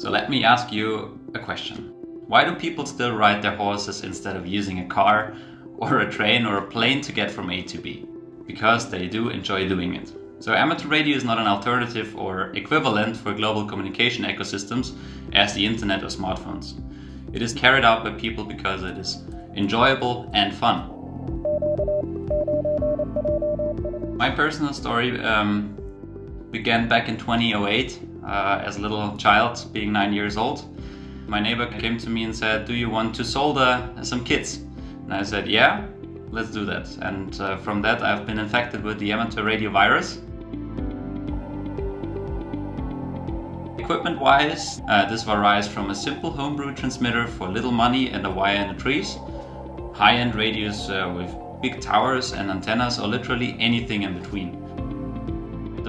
So let me ask you a question. Why do people still ride their horses instead of using a car or a train or a plane to get from A to B? Because they do enjoy doing it. So amateur radio is not an alternative or equivalent for global communication ecosystems as the internet or smartphones. It is carried out by people because it is enjoyable and fun. My personal story um, began back in 2008 uh, as a little child, being nine years old. My neighbor came to me and said, do you want to solder some kits? And I said, yeah, let's do that. And uh, from that I've been infected with the amateur radio virus. Equipment-wise, uh, this varies from a simple homebrew transmitter for little money and a wire in the trees, high-end radios uh, with big towers and antennas or literally anything in between.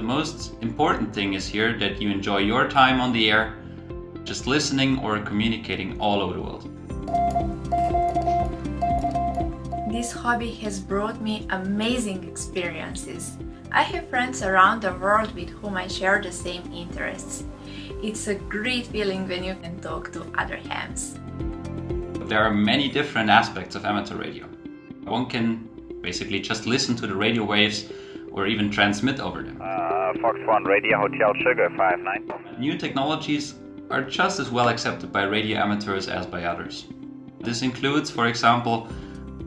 The most important thing is here that you enjoy your time on the air, just listening or communicating all over the world. This hobby has brought me amazing experiences. I have friends around the world with whom I share the same interests. It's a great feeling when you can talk to other hams. There are many different aspects of amateur radio. One can basically just listen to the radio waves or even transmit over them. Uh, Fox 1 Radio Hotel Sugar 59. New technologies are just as well accepted by radio amateurs as by others. This includes, for example,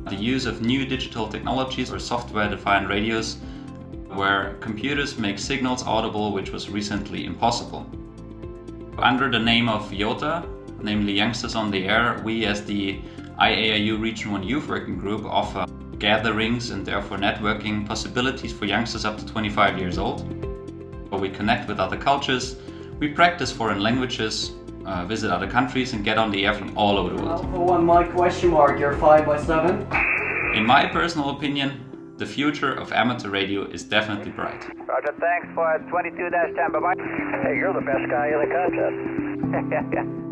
the use of new digital technologies or software-defined radios where computers make signals audible which was recently impossible. Under the name of YOTA, namely Youngsters on the Air, we as the IARU Region 1 Youth Working Group offer gatherings and therefore networking possibilities for youngsters up to 25 years old. Where we connect with other cultures, we practice foreign languages, uh, visit other countries and get on the air from all over the world. Alpha 1 Mike question mark, you're 5 by 7. In my personal opinion, the future of amateur radio is definitely bright. Roger, thanks for 22-10, bye-bye. Hey, you're the best guy in the contest.